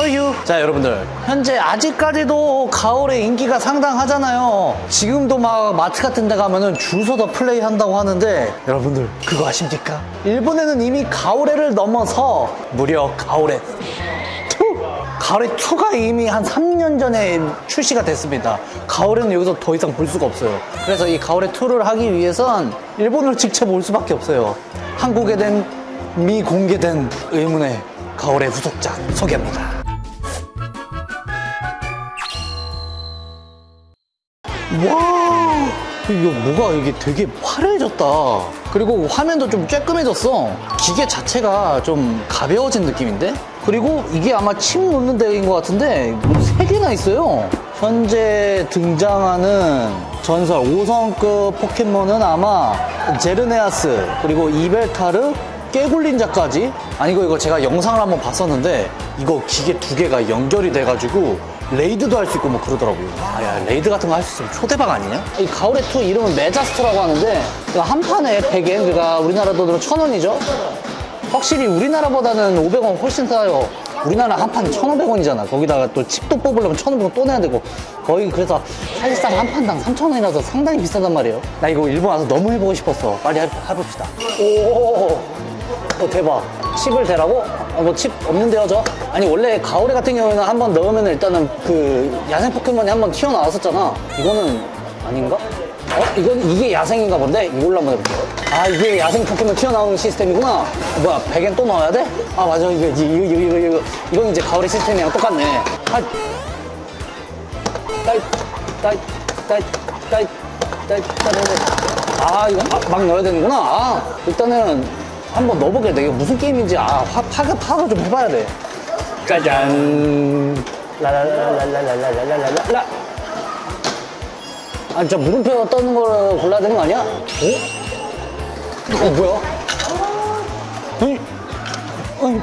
You? 자 여러분들 현재 아직까지도 가을의 인기가 상당하잖아요 지금도 막 마트 같은 데 가면은 줄 서서 플레이 한다고 하는데 여러분들 그거 아십니까? 일본에는 이미 가을해를 넘어서 무려 가을해 2 가을의 2가 이미 한 3년 전에 출시가 됐습니다. 가을에는 여기서 더 이상 볼 수가 없어요. 그래서 이 가을의 2를 하기 위해선 일본을 직접 올 수밖에 없어요. 한국에 된 미공개된 의문의 가을의 후속작 소개합니다. 이거 뭐가 이게 되게 화려해졌다. 그리고 화면도 좀 쬐끔해졌어. 기계 자체가 좀 가벼워진 느낌인데? 그리고 이게 아마 칩 놓는 데인 것 같은데 세 개나 있어요. 현재 등장하는 전설 5성급 포켓몬은 아마 제르네아스 그리고 이벨타르 개굴닌자까지. 아니 이거 이거 제가 영상을 한번 봤었는데 이거 기계 두 개가 연결이 돼가지고 레이드도 할 수 있고 뭐 그러더라고요. 아야 레이드 같은 거 할 수 있으면 초대박 아니냐? 이 가오레 2 이름은 메자스타라고 하는데 이거 한 판에 100엔 그러니까 우리나라 돈으로 1000원이죠? 확실히 우리나라보다는 500원 훨씬 싸요. 우리나라 한 판에 1,500원이잖아. 거기다가 또 칩도 뽑으려면 1,500원 또 내야 되고. 거의 그래서 사실상 한 판당 3,000원이라서 상당히 비싸단 말이에요. 나 이거 일본 와서 너무 해보고 싶었어. 빨리 해, 해봅시다. 오. 어, 대박. 칩을 대라고? 어, 뭐칩 없는데요, 저? 아니, 원래 가오레 같은 경우에는 한 번 넣으면 일단은 그 야생 포켓몬이 한 번 튀어나왔었잖아. 이거는 아닌가? 어? 이건 이게 야생인가 본데? 이걸로 한번 해볼게요. 아, 이게 야생 포켓몬 튀어나오는 시스템이구나. 어, 뭐야, 100엔 또 넣어야 돼? 아, 맞아. 이거, 이거, 이거, 이거, 이거. 이건 이제 가오레 시스템이랑 똑같네. 아, 따이, 따이, 따이, 따이, 따이, 따이, 아, 이거 아, 막 넣어야 되는구나. 아, 일단은 한번 넣어보게 돼. 이거 무슨 게임인지 아, 파, 파가, 파가 좀 해봐야 돼. 짜잔. 라라라라라라라라라라. 아, 진짜 물음표 떠는 걸 골라야 되는 거 아니야? 어? 어, 뭐야? 아니,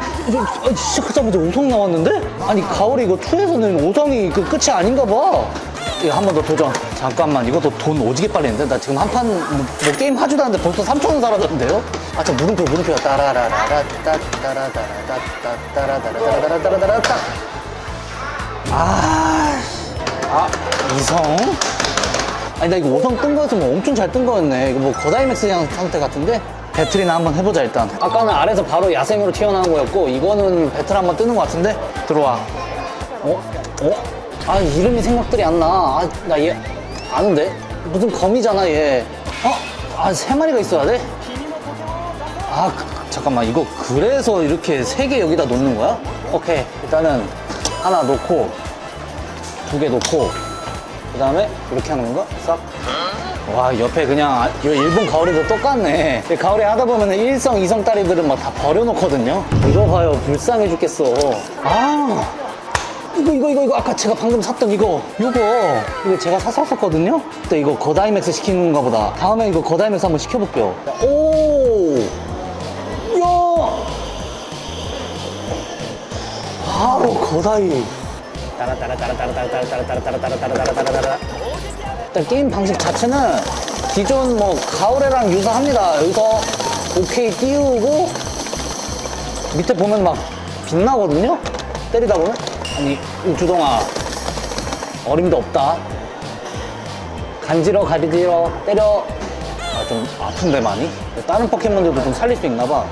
아니, 시작하자마자 5성 나왔는데? 아니, 가오리 이거 2에서는 5성이 그 끝이 아닌가 봐. 이거 한 번 더 도전. 잠깐만, 이것도 돈 오지게 빨리 냈는데? 나 지금 한 판, 뭐, 뭐 게임 하지도 않는데 벌써 3천원 사라졌는데요? 아, 저 물음표, 물음표. 따라라라라, 따, 따라따라따, 따라따라따라따라따라따라따. 아, 아, 이성? 아니, 나 이거 5성 뜬 거였으면 엄청 잘 뜬 거였네. 이거 뭐 거다이맥스 형 상태 같은데? 배틀이나 한번 해보자, 일단. 아까는 아래서 바로 야생으로 튀어나온 거였고, 이거는 배틀 한번 뜨는 거 같은데? 들어와. 어? 어? 아, 이름이 생각들이 안 나. 아, 나 얘, 아는데? 무슨 거미잖아, 얘. 어? 아, 세 마리가 있어야 돼? 아, 그, 잠깐만. 이거 그래서 이렇게 세 개 여기다 놓는 거야? 오케이. 일단은 하나 놓고, 두 개 놓고, 그 다음에 이렇게 하는 건가? 싹. 와, 옆에 그냥, 아, 이거 일본 가오리도 똑같네. 가오리 하다 보면 일성 이성 딸이들은 막 다 버려놓거든요. 이거 봐요. 불쌍해 죽겠어. 아. 이거 이거 이거 이거. 아까 제가 방금 샀던 이거. 이거. 이거 제가 샀었거든요? 근데 이거 거다이맥스 시키는 건가 보다. 다음에 이거 거다이맥스 한번 시켜볼게요. 오! 야! 바로 거다이. 따라따라따라따라따라따라따라따라따라따라따라 일단 게임 방식 자체는 기존 뭐 가오레랑 유사합니다 여기서 오케이 띄우고 밑에 보면 막 빛나거든요 때리다 보면 아니 우주동아 어림도 없다. 간지러 가리지러 때려. 아 좀 아픈데 많이? 다른 포켓몬들도 좀 살릴 수 있나 봐.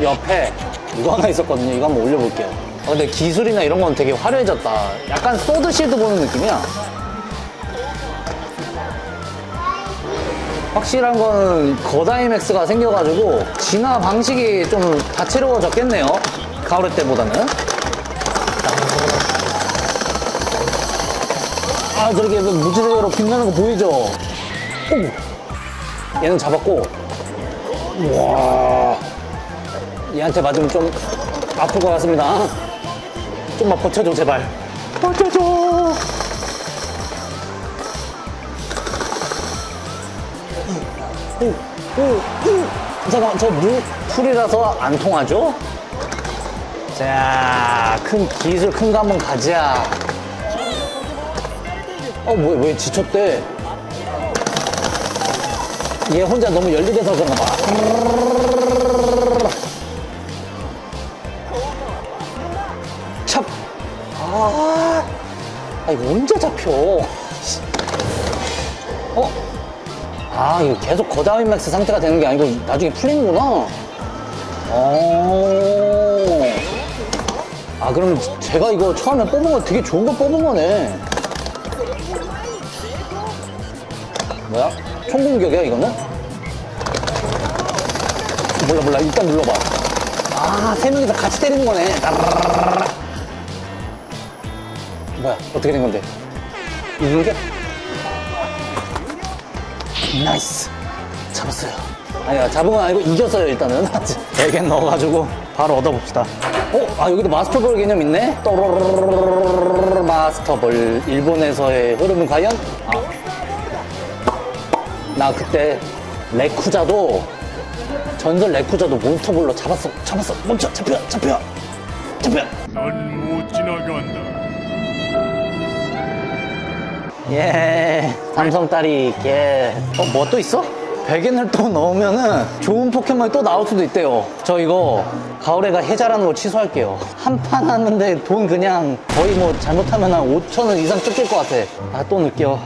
옆에 이거 하나 있었거든요. 이거 한번 올려볼게요. 아, 근데 기술이나 이런 건 되게 화려해졌다. 약간 소드 실드 보는 느낌이야. 확실한 거는 거다이맥스가 생겨가지고 진화 방식이 좀 다채로워졌겠네요. 가오레 때보다는 아 저렇게 무지개로 빛나는 거 보이죠? 오! 얘는 잡았고 와 얘한테 맞으면 좀 아플 것 같습니다 좀만 버텨줘 제발 버텨줘. 잠깐만 저 물 풀이라서 안 통하죠? 자, 큰 기술 큰 거 한번 가자. 어, 뭐, 왜 지쳤대? 얘 혼자 너무 열일해서 그런가 봐. 잡. 아, 아 이거 언제 잡혀? 어? 아, 이거 계속 거다이맥스 상태가 되는 게 아니고 나중에 풀리는구나. 어. 아, 그럼 제가 이거 처음에 뽑은 거 되게 좋은 거 뽑은 거네. 뭐야? 총공격이야 이거는? 몰라 몰라 일단 눌러봐 아 세 명이서 같이 때리는 거네 뭐야 어떻게 된 건데? 이게? nice 잡았어요 아니야 잡은 건 아니고 이겼어요 일단은 100개 넣어가지고 바로 얻어봅시다 어? 아 여기도 마스터볼 개념 있네? 마스터볼 일본에서의 흐름은 과연? 아. 나 그때 레쿠자도 전설 레쿠자도 몬스터볼로 잡았어. 잡았어. 멈춰. 잡혀. 잡혀. 잡혀. 넌못 지나간다. 예, 삼성 딸이 예. 어, 뭐 또 있어? 100엔을 또 넣으면은 좋은 포켓몬이 또 나올 수도 있대요. 저 이거 가을에가 해자라는 거 취소할게요. 한 판 하는데 돈 그냥 거의 뭐 잘못하면 한 5천 원 이상 뜯길 것 같아. 아, 또 넣을게요.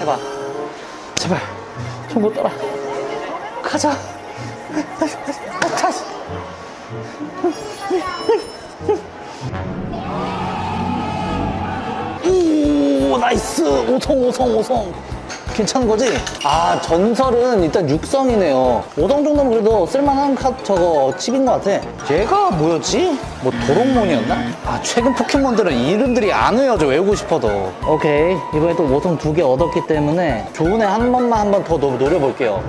해봐. 제발. 좀못 따라. 가자. 다시. 오 nice 오성 오성 오성 괜찮은 거지? 아 전설은 일단 육성이네요 5성 정도면 그래도 쓸만한 카 저거 칩인 것 같아 얘가 뭐였지? 뭐 도롱몬이었나? 아 최근 포켓몬들은 이름들이 안 외워져 외우고 싶어도 오케이 이번에 또 5성 두 개 얻었기 때문에 좋은 애 한 번만 한 번 더 노려볼게요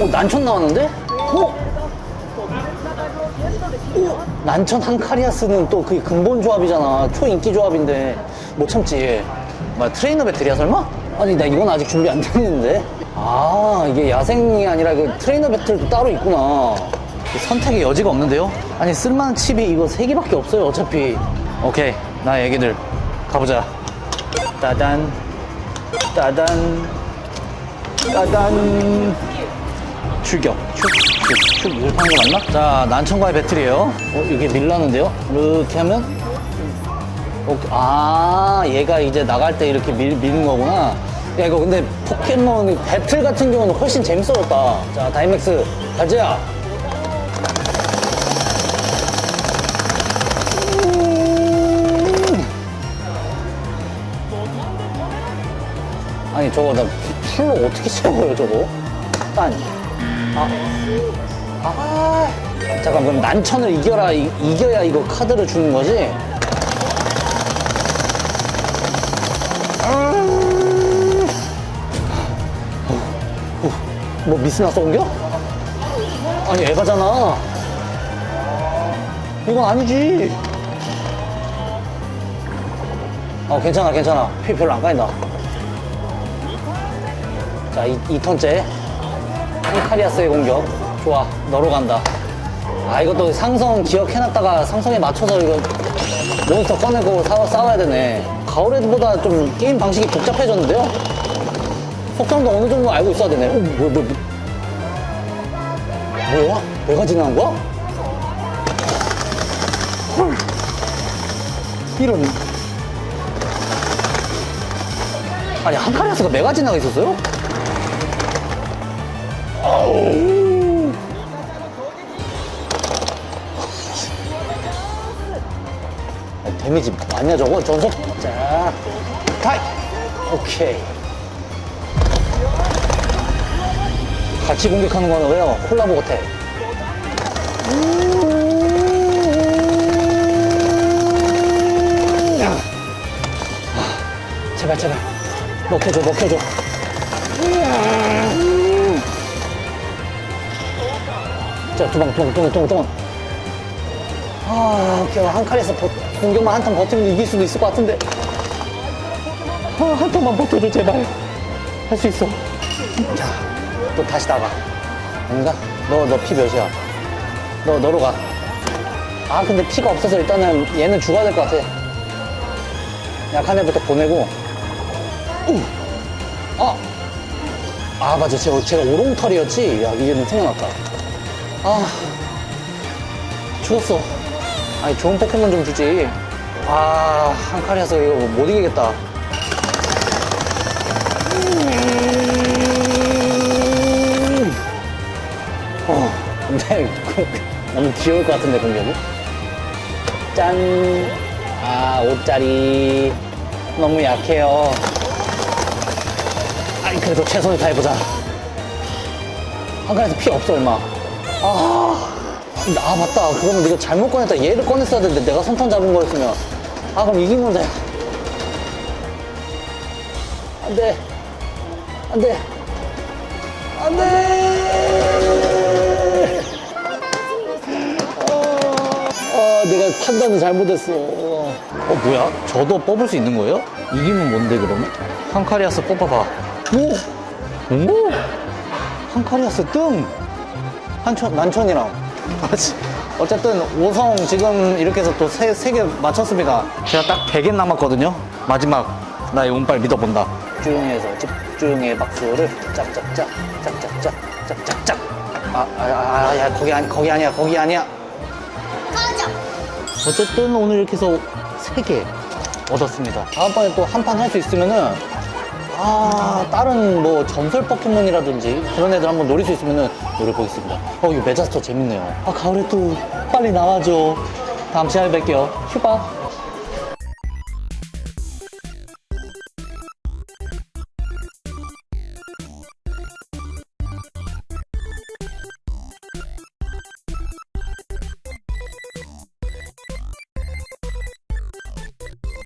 오! 오 난천 나왔는데? 오! 난천 한카리아스는 또 그게 근본 조합이잖아. 초인기 조합인데 못 참지. 뭐 트레이너 배틀이야 설마? 아니 나 이건 아직 준비 안 됐는데. 아 이게 야생이 아니라 그 트레이너 배틀도 따로 있구나. 선택의 여지가 없는데요? 아니 쓸만한 칩이 이거 세 개밖에 없어요 어차피. 오케이 내 애기들 가보자. 따단 따단 따단 출격. 축, 이렇게 하는 거 맞나? 자, 난천과의 배틀이에요. 어, 이게 밀라는데요? 이렇게 하면? 오케이. 아, 얘가 이제 나갈 때 이렇게 밀, 미는 거구나. 야, 이거 근데 포켓몬 배틀 같은 경우는 훨씬 재밌어졌다. 자, 다이맥스. 음. 아니, 저거 나 풀로 어떻게 채워요, 저거? 딴. 아, 아, 잠깐 그럼 난천을 이겨라 이, 이겨야 이거 카드를 주는 거지? 뭐 미스나서 옮겨? 아니 에바잖아. 이건 아니지. 어 괜찮아 괜찮아 피 별로 안 까인다. 자, 이, 이 턴째. 한카리아스의 공격. 좋아. 너로 간다. 아, 이것도 상성 기억해놨다가 상성에 맞춰서 이거 몬스터 꺼내고 싸워, 싸워야 되네. 가오레드보다 좀 게임 방식이 복잡해졌는데요? 속성도 어느 정도 알고 있어야 되네. 어, 뭐, 뭐, 뭐. 뭐야? 내가 지나간 거야? 헐. 이런. 아니, 한카리아스가 메가 지나가 있었어요? 아우. 아, 데미지 많냐 저거 전속 자 타이 오케이 같이 공격하는 거는 왜요 콜라보 같아 아, 제발 제발 먹혀줘 먹혀줘 자, 두 방, 두 방, 두 방, 두 방, 두 방. 아, 오케이. 한 칸에서 버- 공격만 한턴 버티면 이길 수도 있을 것 같은데. 아, 한 턴만 버텨줘, 제발. 할 수 있어. 자, 또 다시 나가. 아닌가? 너, 너 피 몇이야? 너, 너로 가. 아, 근데 피가 없어서 일단은 얘는 죽어야 될 것 같아. 약한 애부터 보내고. 우! 아! 아, 맞아. 제가, 제가 오롱털이었지? 야, 이제는 생각났다. 아, 죽었어. 아니 좋은 포켓몬 좀 주지 아 한카리아서 이거 못 이기겠다 음. 그- 너무 귀여울 것 같은데 공격이 짠 아 5짜리. 너무 약해요. 아니 그래도 최선을 다해보자. 한칸에서 피 없어 얼마. 아, 아 맞다. 그러면 네가 잘못 꺼냈다. 얘를 꺼냈어야 되는데 내가 선탄 잡은 거였으면. 아 그럼 이긴 건데. 안돼. 안돼. 안돼 판단을 잘못했어 어 뭐야 저도 뽑을 수 있는 거예요? 이기면 뭔데 그러면? 한카리아스 뽑아봐 오! 오! 한카리아스 뜸! 한천, 난천이랑. 그렇지. 어쨌든 5성 지금 이렇게 해서 또 세, 세개 맞췄습니다. 제가 딱 100엔 남았거든요. 마지막 나의 운빨 믿어본다. 집중해서 집중의 박수를 짝짝짝, 짝짝짝, 짝짝짝. 아, 아, 아, 아, 야, 거기 아니, 거기 아니야, 거기 아니야. 어쨌든 오늘 이렇게 해서 세개 얻었습니다. 다음번에 또 한 판 할 수 있으면은 아 다른 뭐 전설 포켓몬이라든지 그런 애들 한번 노릴 수 있으면은 노려보겠습니다. 어 이거 메자스터 재밌네요. 아 가을에 또 빨리 나와줘. 다음 시간에 뵐게요. 휴바.